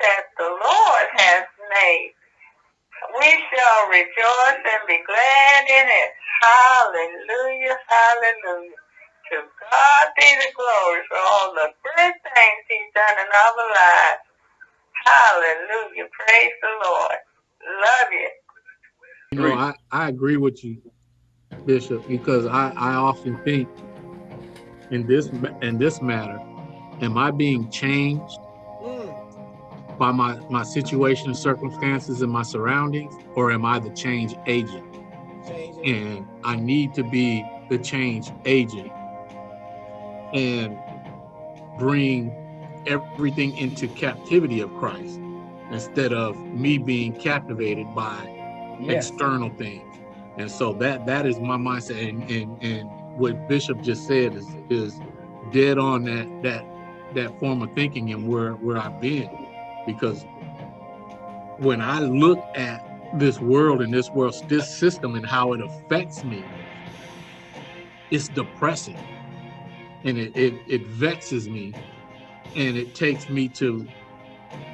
that the Lord has made. We shall rejoice and be glad in it. Hallelujah, hallelujah. To God be the glory for all the good things he's done in our lives. Hallelujah. Praise the Lord. Love you. You know, I, I agree with you, Bishop, because I, I often think in this in this matter, am I being changed. By my, my situation and circumstances and my surroundings, or am I the change agent? Change and I need to be the change agent and bring everything into captivity of Christ instead of me being captivated by yes. external things. And so that that is my mindset. And, and and what Bishop just said is is dead on that that that form of thinking and where where I've been. Because when I look at this world and this world this system and how it affects me, it's depressing. And it, it, it vexes me. And it takes me to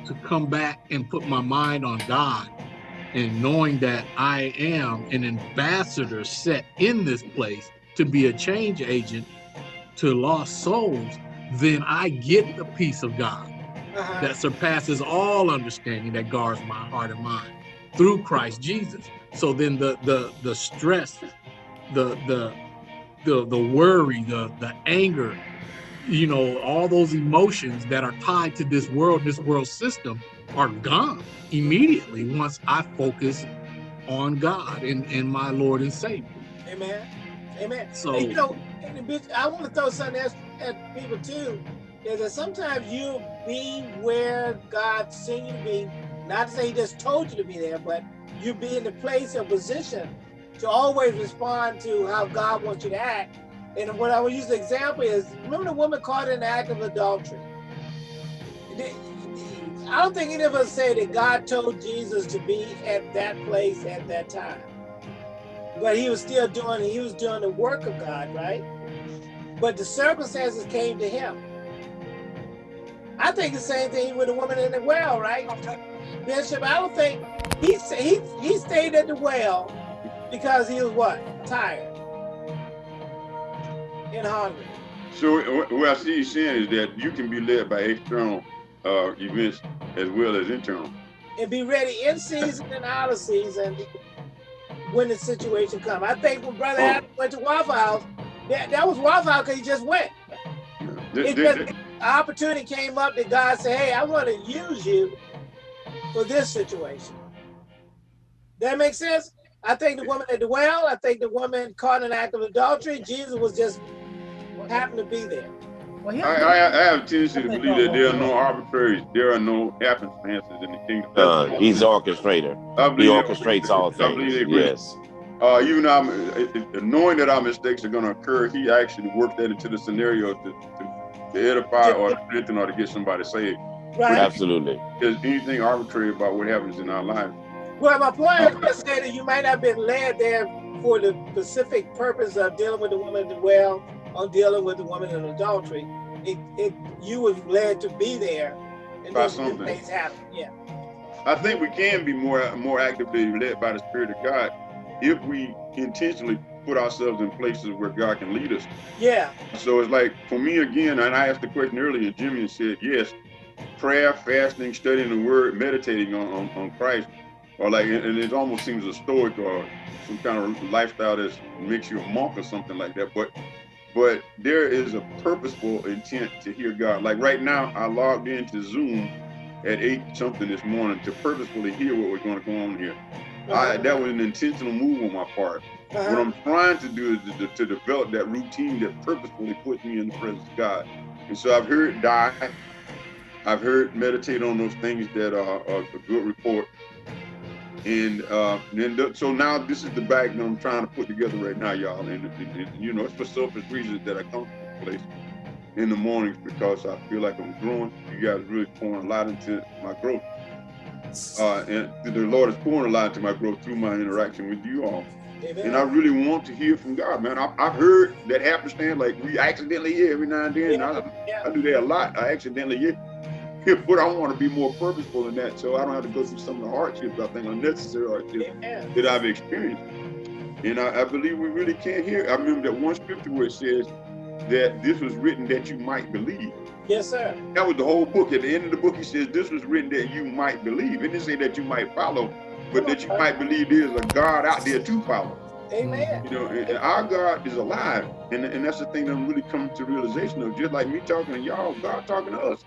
to come back and put my mind on God and knowing that I am an ambassador set in this place to be a change agent to lost souls, then I get the peace of God uh -huh. that surpasses all understanding that guards my heart and mind through Christ Jesus. So then the the the stress, the the the the worry, the the anger, you know, all those emotions that are tied to this world, this world system are gone immediately once I focus on God and, and my Lord and Savior. Amen. Amen. So, and, you know, I want to throw something else at people too, is that sometimes you be where God sent you to be, not to say he just told you to be there, but you be in the place or position to always respond to how God wants you to act and what I would use the example is, remember the woman caught in the act of adultery? I don't think any of us say that God told Jesus to be at that place at that time. But he was still doing, he was doing the work of God, right? But the circumstances came to him. I think the same thing with the woman in the well, right? Bishop, I don't think, he, he, he stayed at the well because he was what? Tired and hungry. So what I see you saying is that you can be led by external uh, events as well as internal. And be ready in season and out of season when the situation comes. I think when Brother oh. Adam went to Waffle House, that, that was Waffle House because he just went. It just, opportunity came up that God said, hey, I want to use you for this situation. That makes sense? I think the woman at the well, I think the woman caught an act of adultery. Jesus was just happened to be there. Well, I, I, I, have a tendency to believe that there are no arbitraries, there are no happenstances in the kingdom. Uh, he's orchestrator. He orchestrates all things. Yes. Uh, even I'm, uh, knowing that our mistakes are going to occur, he actually worked that into the scenario to, to, to edify or to strengthen or to get somebody saved. Right. Absolutely. There's anything arbitrary about what happens in our lives. Well, my point is to say that you might not have been led there for the specific purpose of dealing with the woman well on dealing with the woman in adultery, it, it you was led to be there and those things happen. Yeah. I think we can be more more actively led by the Spirit of God if we intentionally put ourselves in places where God can lead us. Yeah. So it's like for me again, and I asked the question earlier, Jimmy said yes, prayer, fasting, studying the word, meditating on, on, on Christ, or like and it almost seems a stoic or some kind of lifestyle that makes you a monk or something like that. But but there is a purposeful intent to hear God. Like right now, I logged into Zoom at eight something this morning to purposefully hear what was going to go on here. I, that was an intentional move on my part. Uh -huh. What I'm trying to do is to, to, develop that routine that purposefully puts me in the presence of God. And so I've heard die. I've heard meditate on those things that are, are a good report. And uh, then so now this is the bag that I'm trying to put together right now, y'all. And, and, and, you know, it's for selfish reasons that I come to this place in the mornings because I feel like I'm growing. You guys really pouring a lot into my growth. Uh, and the Lord is pouring a lot into my growth through my interaction with you all. Amen. And I really want to hear from God, man. I, have heard that happenstance, like we accidentally hear every now and then. Yeah. I, yeah. I do that a lot. I accidentally hear. but I want to be more purposeful in that so I don't have to go through some of the hardships, I think unnecessary hardships Amen. that I've experienced. And I, I, believe we really can't hear. I remember that one scripture where it says that this was written that you might believe. Yes, sir. That was the whole book. At the end of the book, he says this was written that you might believe. It didn't say that you might follow, but that you might believe there's a God out there to follow. Amen. You know, and, and our God is alive. And, and that's the thing that I'm really coming to realization of. Just like me talking to y'all, God talking to us.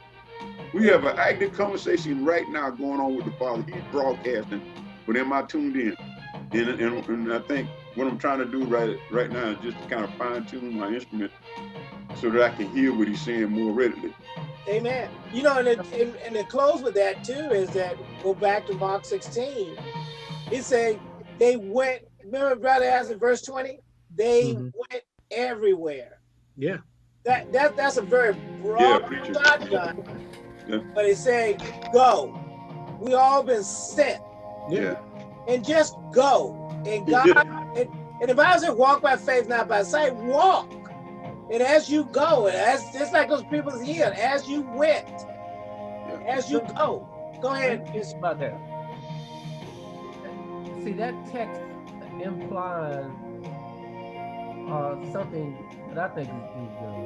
We have an active conversation right now going on with the Father. He's broadcasting, but am I tuned in? And, and, and I think what I'm trying to do right right now is just to kind of fine tune my instrument so that I can hear what he's saying more readily. Amen. You know, and, it, and, and to close with that too is that go back to Mark 16. It said they went, remember brother asked in verse 20? They mm -hmm. went everywhere. Yeah. That that that's a very broad yeah, God yeah. But it said, go. We all been sent. Yeah. And just go. And God, and, and the Bible says, walk by faith, not by sight. Walk. And as you go, and as just like those people here, as you went, as you go. Go ahead. It's about that. See, that text implies uh, something that I think is, is uh,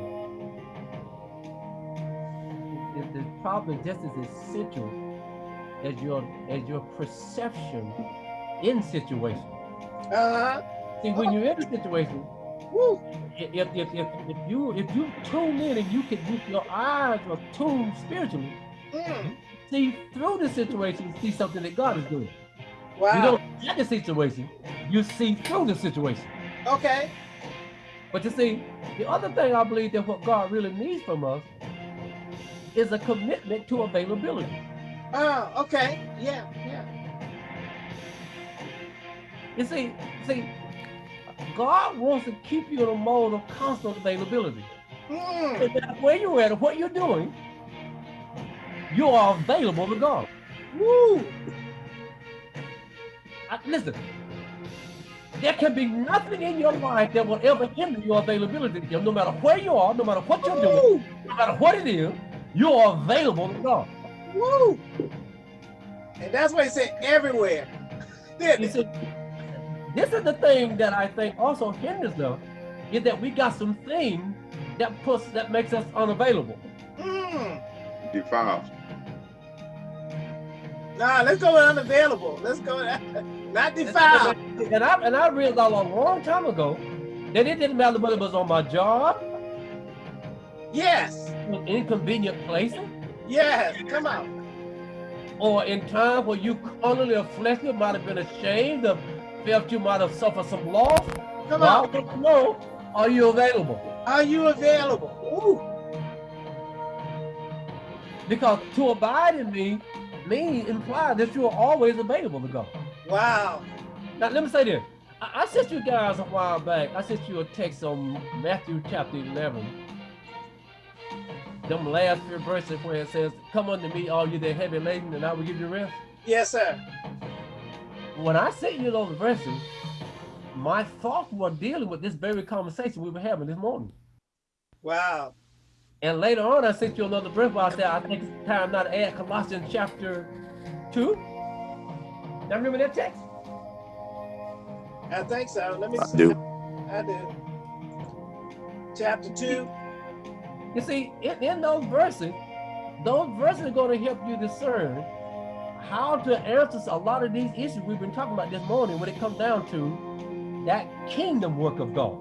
is, is probably just as essential as your as your perception in situation. Uh-huh. See, when you're in a situation, Woo. If, if, if, if you if you tune in and you can you, your eyes are tuned spiritually, mm. see through the situation, see something that God is doing. Wow. You don't get the situation, you see through the situation. Okay. But you see, the other thing I believe that what God really needs from us is a commitment to availability. Oh, okay. Yeah, yeah. You see, see, God wants to keep you in a mode of constant availability. Mm. where you're at, what you're doing, you are available to God. Woo! I, listen, there can be nothing in your life that will ever hinder your availability to Him, no matter where you are, no matter what you're doing, no matter what it is, you are available to God. Woo! And that's why he said everywhere. See, this is the thing that I think also hinders them, is that we got some thing that puts that makes us unavailable. Mm. Defiles. Nah, let's go with unavailable. Let's go not defiled. And I and I realized a long time ago that it didn't matter whether it was on my job. Yes In inconvenient places? Yes, come on. Or in time where you carnally afflicted, might have been ashamed of, felt you might have suffered some loss. Come on. I know, are you available? Are you available? Ooh. Because to abide in me means imply that you are always available to God. Wow. Now let me say this. I, I sent you guys a while back. I sent you a text on Matthew chapter 11 them last few verses where it says, come unto me, all you that heavy laden, and I will give you rest? Yes, sir. When I sent you those verses, my thoughts were dealing with this very conversation we were having this morning. Wow. And later on, I sent you another verse where I said, I think it's time now to add Colossians chapter 2. Now remember that text? I think so. Let me I see. Do. I do. Chapter 2. You see, in, in those verses, those verses are going to help you discern how to answer a lot of these issues we've been talking about this morning when it comes down to that kingdom work of God.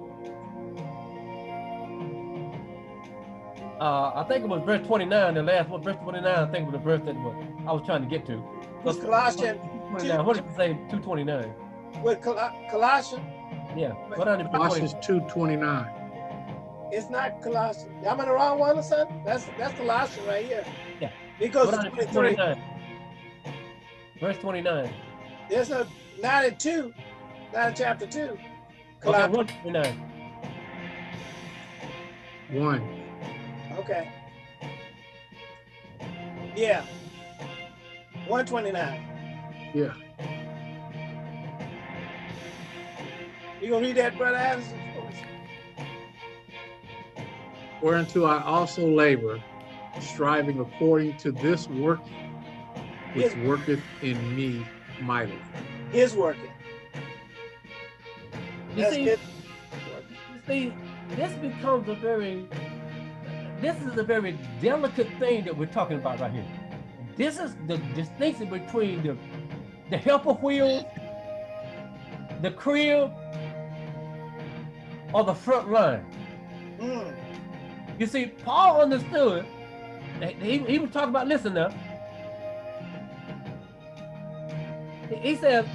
Uh, I think it was verse 29, the last one, verse 29, I think was the verse that was, I was trying to get to. Was Colossians 29. What did you say? 229. With Col Colossians? Yeah. Colossians 229. It's not Colossians. I'm in the wrong one or something? That's that's Colossians right here. Yeah. It goes to 23. 29. Verse 29. There's a not in two, not in chapter two. Colossians. Okay, 129. One. Okay. Yeah. 129. Yeah. You gonna read that, Brother Addison? whereunto I also labor, striving according to this working, which His, worketh in me mightily. His working. You see, you see, this becomes a very, this is a very delicate thing that we're talking about right here. This is the distinction between the, the helper wheel, the crib, or the front line. Mm. You see, Paul understood. He, he was talking about, listen now. He says,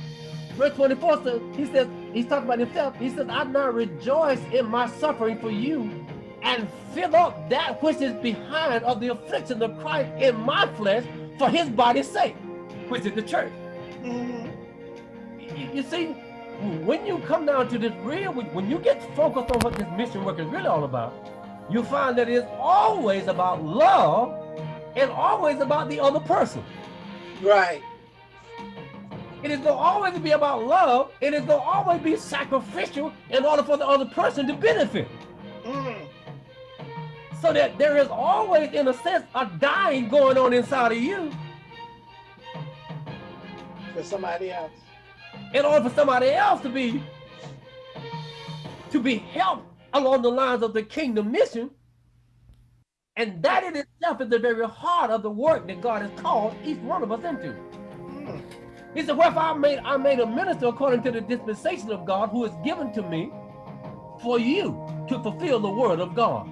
verse 24 says, he says, he's talking about himself. He says, I now rejoice in my suffering for you and fill up that which is behind of the affliction of Christ in my flesh for his body's sake, which is the church. Mm -hmm. you, you, see, when you come down to this real, when you get focused on what this mission work is really all about, you find that it's always about love and always about the other person. Right. It is going to always be about love. It is going to always be sacrificial in order for the other person to benefit. Mm. So that there is always, in a sense, a dying going on inside of you. For somebody else. In order for somebody else to be to be helped along the lines of the kingdom mission. And that in itself is the very heart of the work that God has called each one of us into. He said, wherefore I made, I made a minister according to the dispensation of God who is given to me for you to fulfill the word of God.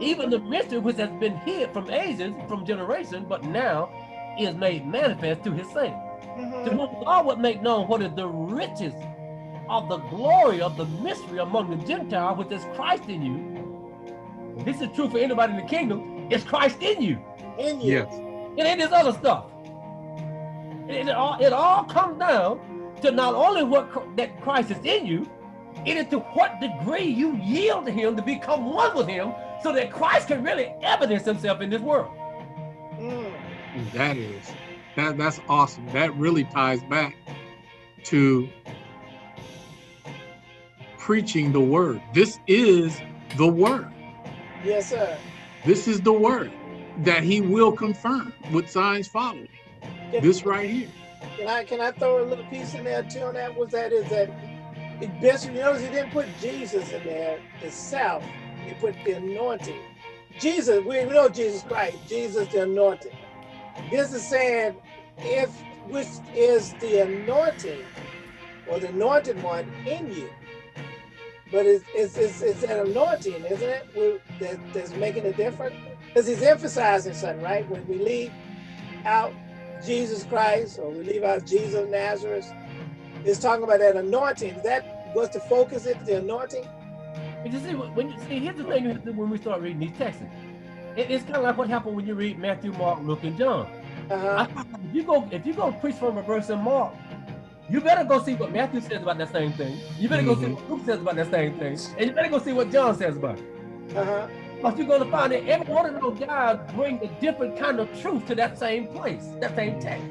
Even the mystery which has been hid from ages, from generation, but now is made manifest to his saints. Mm -hmm. To whom God would make known what is the riches of the glory of the mystery among the Gentiles, which is Christ in you. This is true for anybody in the kingdom. It's Christ in you. In you. Yes. It ain't this other stuff. It, it, all, it all comes down to not only what that Christ is in you, it is to what degree you yield to him to become one with him so that Christ can really evidence himself in this world. Mm. That is, that, that's awesome. That really ties back to preaching the word. This is the word. Yes, sir. This is the word that he will confirm with signs following. This right here. Can I can I throw a little piece in there too on that? Was that is that Bishop, you notice he didn't put Jesus in there itself. He put the anointing. Jesus, we know Jesus Christ, Jesus the anointing. This is saying if which is the anointing or the anointed one in you. But it's, it's, it's, it's an anointing, isn't it? that, that's making a difference. Because he's emphasizing something, right? When we leave out Jesus Christ or we leave out Jesus of Nazareth. It's talking about that anointing. Is that what's the focus is the anointing? You see, when you see, here's the thing when we start reading these texts. It, it's kind of like what happened when you read Matthew, Mark, Luke, and John. Uh -huh. if you go, if you go preach from a verse in Mark, you better go see what Matthew says about that same thing. You better mm -hmm. go see mm-hmm. what Luke says about that same thing, and you better go see what John says about it. Uh -huh. But you're going to find that every one of those guys bring a different kind of truth to that same place, that same text.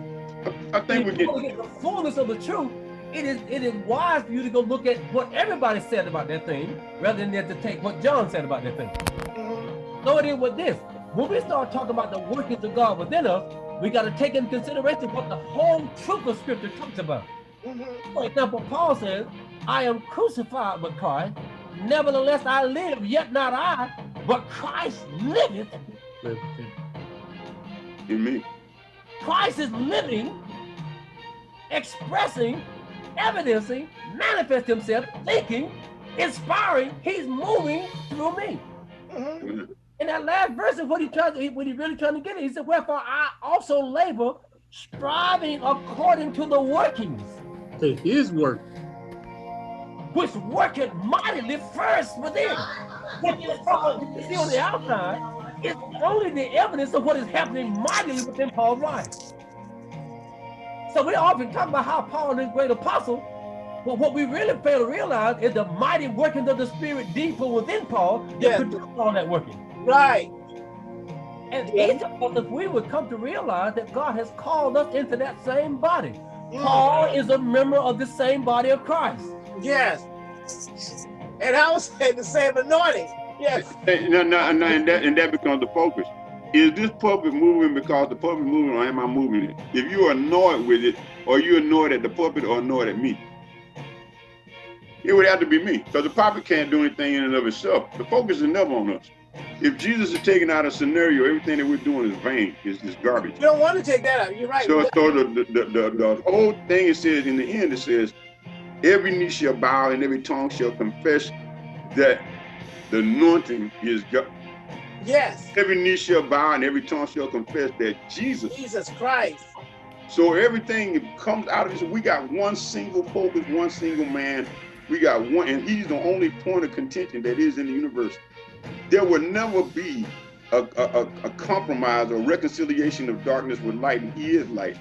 I think we get... get the fullness of the truth. It is it is wise for you to go look at what everybody said about that thing, rather than to take what John said about that thing. Mm-hmm. So it is with this. When we start talking about the workings of God within us, we got to take into consideration what the whole truth of Scripture talks about. Mm -hmm. For example, Paul says, I am crucified with Christ, nevertheless I live, yet not I, but Christ liveth in me. Christ is living, expressing, evidencing, manifest himself, thinking, inspiring. He's moving through me. Mm -hmm. In that last verse is what he tries to, what he really trying to get at. He said, wherefore I also labor, striving according to the workings. To his work. Which worketh mightily first within. What you see on the outside is only the evidence of what is happening mightily within Paul's life. So we often talk about how Paul is a great apostle, but what we really fail to realize is the mighty workings of the Spirit deeper within Paul that yes. produce all that working. Right. And each of us, if we would come to realize that God has called us into that same body. Mm. Paul is a member of the same body of Christ. Yes. And I was saying the same anointing. Yes. No, no, no, and that and that becomes the focus. is this puppet moving because the puppet moving or am I moving it? If you're annoyed with it, or you annoyed at the puppet or annoyed at me? It would have to be me, because the puppet can't do anything in and of itself. The focus is never on us. If Jesus is taking out a scenario, everything that we're doing is vain, It's just garbage. You don't want to take that out. You're right. So, so the, the, the, the, whole thing it says in the end, it says, every knee shall bow and every tongue shall confess that the anointing is God. Yes. Every knee shall bow and every tongue shall confess that Jesus. Jesus Christ. So everything comes out of this. We got one single focus, one single man. We got one, and he's the only point of contention that is in the universe. There will never be a, a, a compromise or reconciliation of darkness with light, and he is light.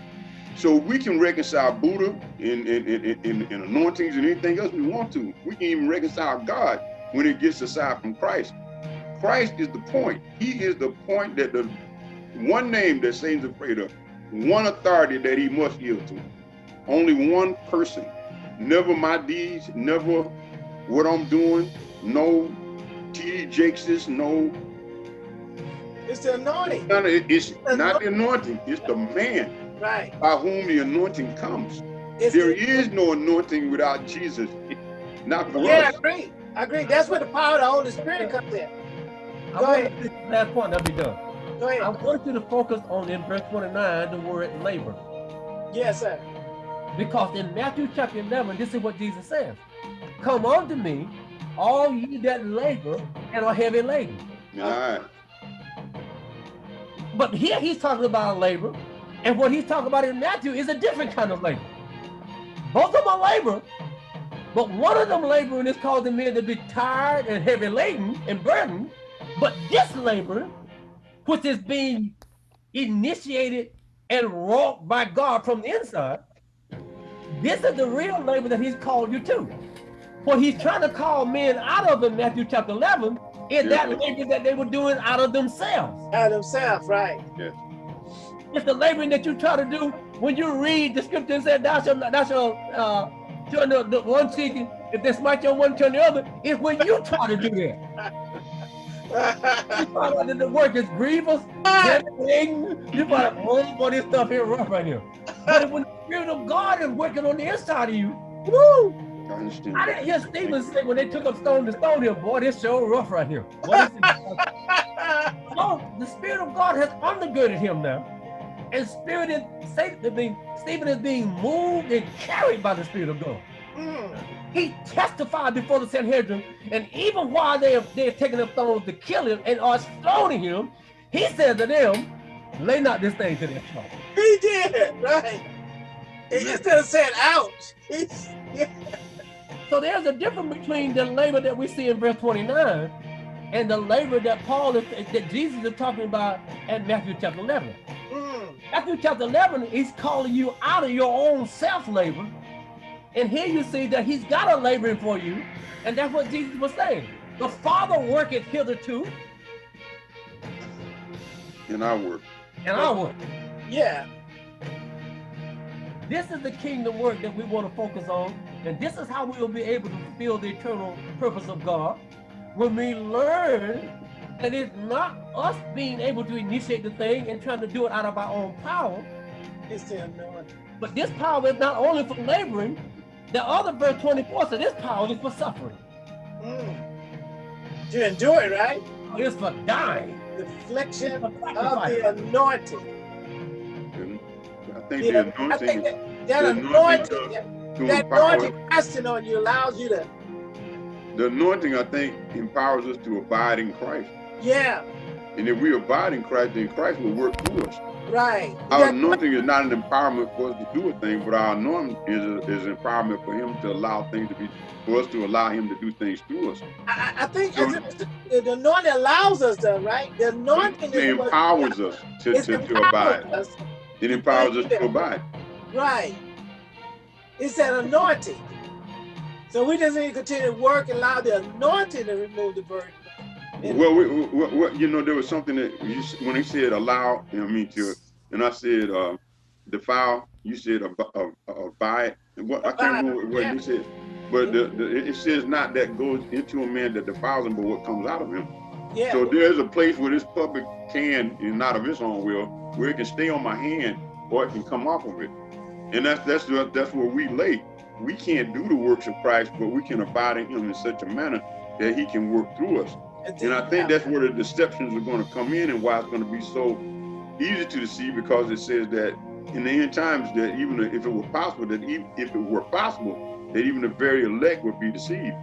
So we can reconcile Buddha in, in, in, in, in anointings and anything else we want to. We can even reconcile God when it gets aside from Christ. Christ is the point. He is the point that the one name that Satan's afraid of, one authority that he must yield to. Only one person. Never my deeds, never what I'm doing, no T.D. Jakes, no. It's the anointing. It's, not the anointing, it's the man right. by whom the anointing comes. It's there the, is no anointing without Jesus. Not for yeah, us. I agree. I agree. That's where the power of the Holy Spirit comes in. Go I ahead. Last point, that'll be done. Go ahead. I want you to focus on in verse 29 the word labor. Yes, sir. Because in Matthew chapter 11, this is what Jesus says. Come unto me, all ye that labor and are heavy laden. All right. But here he's talking about labor, and what he's talking about in Matthew is a different kind of labor. Both of them are labor, but one of them laboring is causing men to be tired and heavy laden and burdened, but this labor, which is being initiated and wrought by God from the inside, this is the real labor that he's called you to. What he's trying to call men out of in Matthew chapter 11 is yeah. that labor that they were doing out of themselves. Out of themselves, right. Yeah. It's the laboring that you try to do when you read the scripture and say, thou shalt, thou shalt uh, turn the, the one cheek, if they smite you on one, turn the other, it's when you try to do that. you find out the work is grievous, you find out, oh, boy, this stuff here rough right here. But when the Spirit of God is working on the inside of you, woo! I understand. I didn't hear Stephen say when they took up stone to stone him, boy, this show rough right here. no, the Spirit of God has undergirded him now. And Spirit is Stephen is being moved and carried by the Spirit of God. Mm. He testified before the Sanhedrin, and even while they are they're taking up stones to kill him and are stoning him, he said to them, lay not this thing to their charge. He did, right. Instead of saying ouch. Yeah. So there's a difference between the labor that we see in verse 29 and the labor that Paul is that Jesus is talking about in Matthew chapter 11. Mm. Matthew chapter 11, he's calling you out of your own self-labor. And here you see that he's got a laboring for you. And that's what Jesus was saying. The Father worketh hitherto. In our work. In our work. Yeah. This is the kingdom work that we want to focus on. And this is how we will be able to fulfill the eternal purpose of God. When we learn that it's not us being able to initiate the thing and trying to do it out of our own power. It's the anointing. But this power is not only for laboring, the other verse 24 says this power is for suffering. Mm. To endure it, right? It's for dying. The affliction of the anointing. I think the, the anointing, I think that, that the anointing, anointing that anointing resting on you allows you to. The anointing, I think, empowers us to abide in Christ. Yeah. And if we abide in Christ, then Christ will work through us. Right. Our anointing is not an empowerment for us to do a thing, but our anointing is, a, is an empowerment for him to allow things to be, for us to allow him to do things through us. I, I think so, the, the, anointing allows us to, right? The anointing it empowers us to, to, to abide. Us. It empowers us to abide. Right. It's an anointing. So we just need to continue to work and allow the anointing to remove the burden. Well, we, we, we, you know, there was something that you, when he said allow, I mean to, and I said uh, defile. You said abide. What I can't remember what yeah. you said, but the, the, it says not that goes into a man that defiles him, but what comes out of him. Yeah. So there's a place where this puppet can, and not of its own will, where it can stay on my hand or it can come off of it. And that's that's that's where we lay. We can't do the works of Christ, but we can abide in him in such a manner that he can work through us. And I think that's where the deceptions are going to come in and why it's going to be so easy to deceive because it says that in the end times that even if it were possible, that even if it were possible, that even the very elect would be deceived.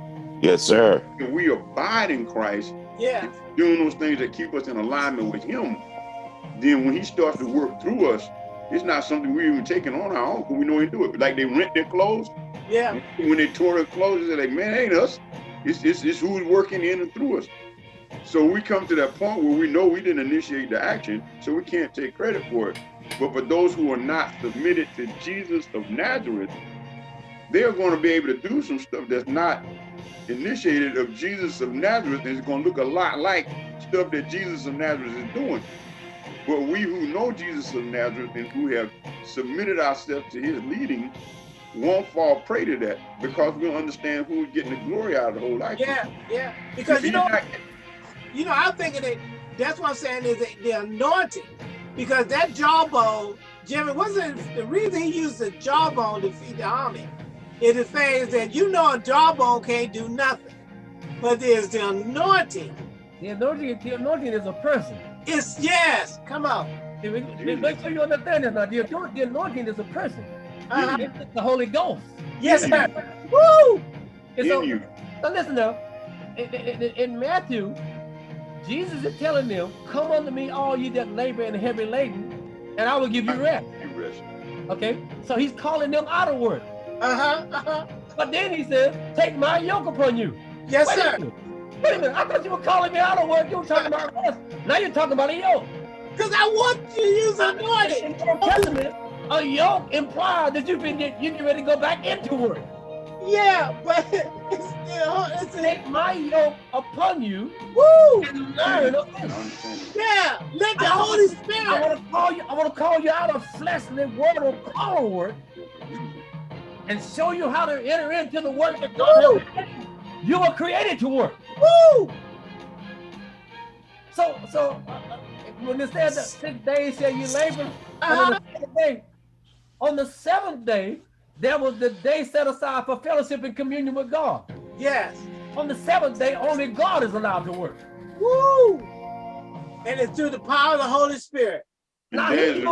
Yes, sir. If we abide in Christ, yeah, doing those things that keep us in alignment with him, then when he starts to work through us, it's not something we're even taking on our own because we know he do it. Like they rent their clothes. Yeah. When they tore their clothes, they're like, man, ain't us. It's, it's, it's who's working in and through us. So we come to that point where we know we didn't initiate the action, so we can't take credit for it. But for those who are not submitted to Jesus of Nazareth, they're going to be able to do some stuff that's not initiated of Jesus of Nazareth, and it's going to look a lot like stuff that Jesus of Nazareth is doing. But we who know Jesus of Nazareth and who have submitted ourselves to his leading won't fall prey to that because we'll understand who's getting the glory out of the whole action. Yeah, yeah. Because you know, you know, I'm thinking that that's what I'm saying is the anointing. Because that jawbone, Jimmy, wasn't the reason he used the jawbone to feed the army? It is saying that you know a jawbone can't do nothing. But there's the anointing. The anointing, the anointing is a person. It's yes. Come on. Make sure you understand this now. The, the anointing is a person. Uh -huh. The Holy Ghost. Yes, sir. Woo! And so, so listen though, In, in, in, Matthew, Jesus is telling them, "Come unto me, all you that labor and heavy laden, and I will give you rest." rest. Okay, so he's calling them out of work. Uh huh. Uh -huh. But then he says, "Take my yoke upon you." Yes, Wait sir. Wait a minute, I thought you were calling me out of work. You were talking about rest. Now you're talking about a yoke. Because I want you to use anointing. In the Testament, a yoke implies that you've been get, you get ready to go back into work. Yeah, but it's still it's take my yoke upon you. Woo! And learn of this. Yeah, let the I Holy Spirit. I want to call you. I want to call you out of fleshly word of power work, and show you how to enter into the work that God you were created to work. Woo! So, so uh, when it said that six days shall you labor, uh -huh. On, the seventh day, on the seventh day, there was the day set aside for fellowship and communion with God. Yes. On the seventh day, only God is allowed to work. Woo! And it's through the power of the Holy Spirit. Now, he's